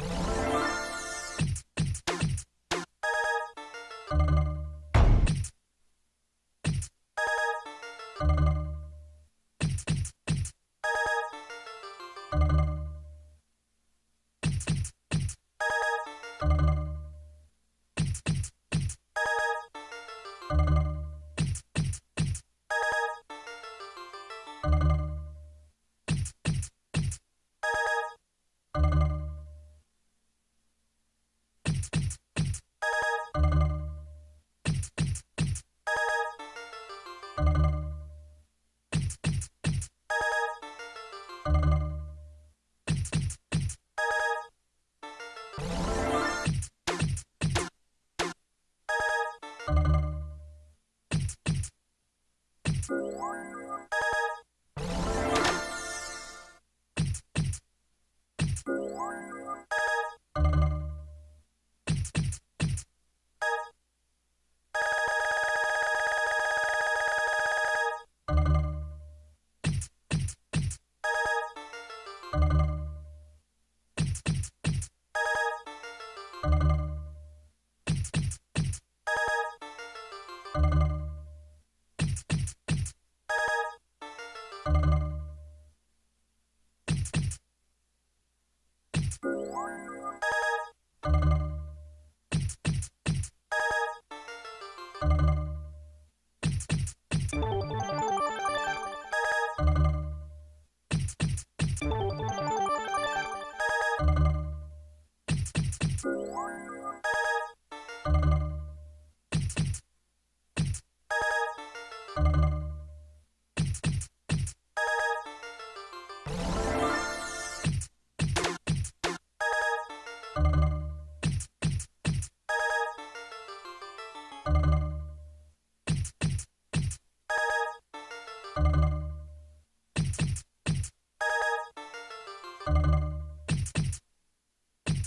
you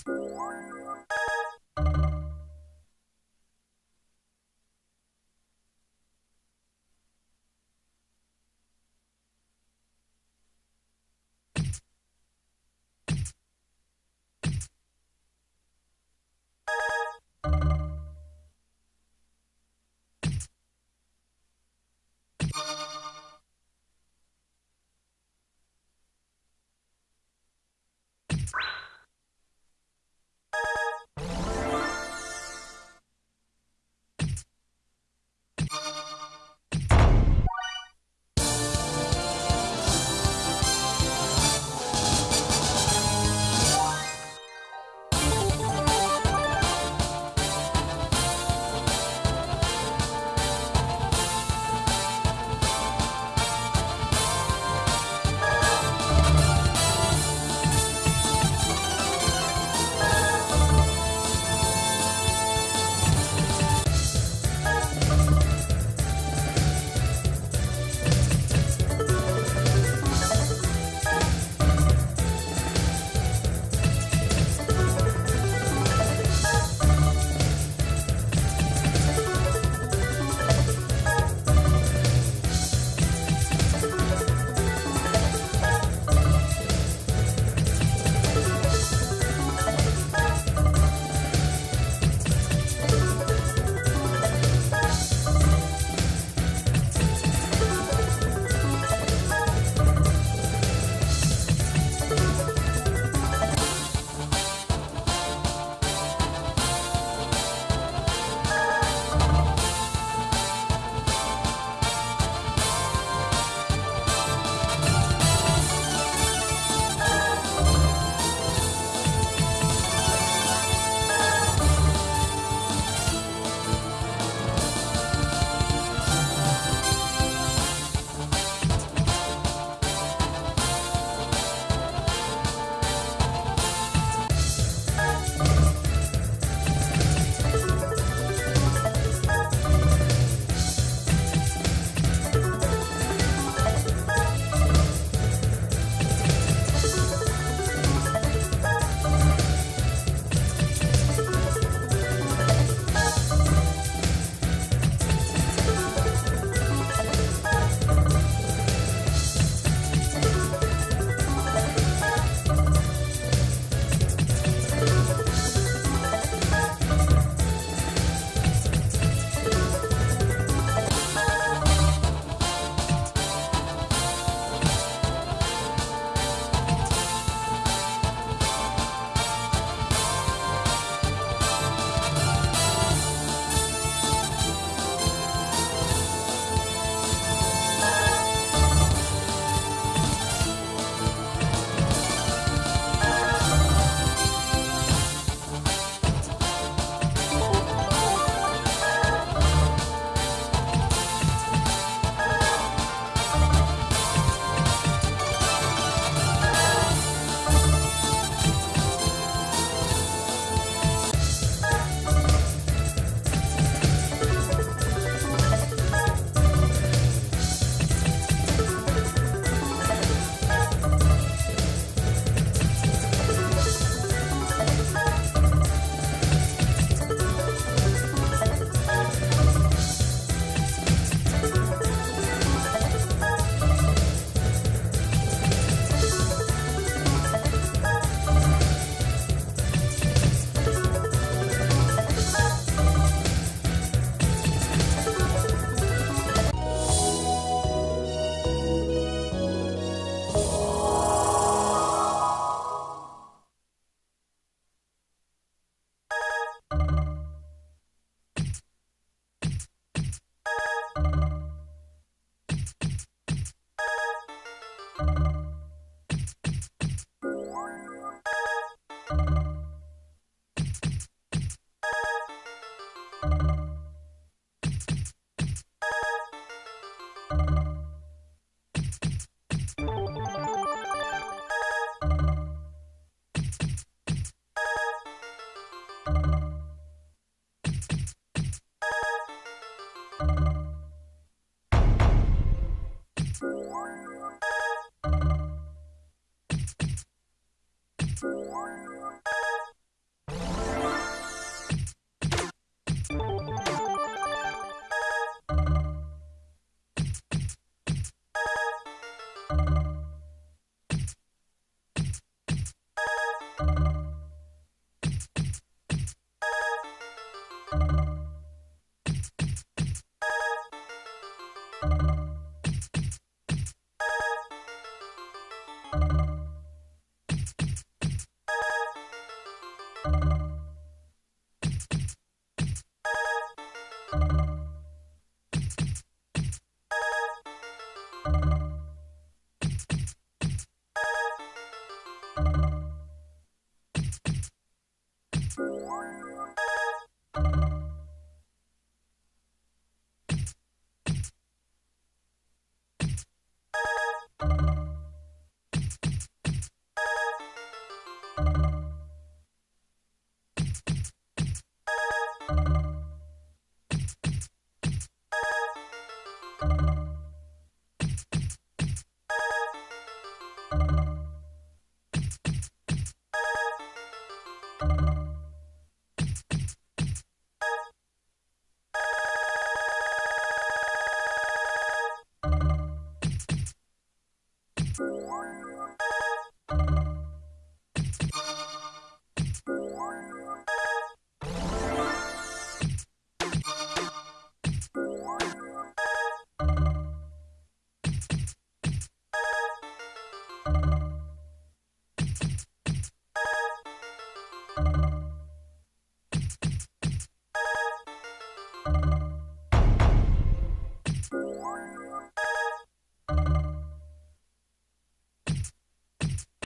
Thank you. Thank you.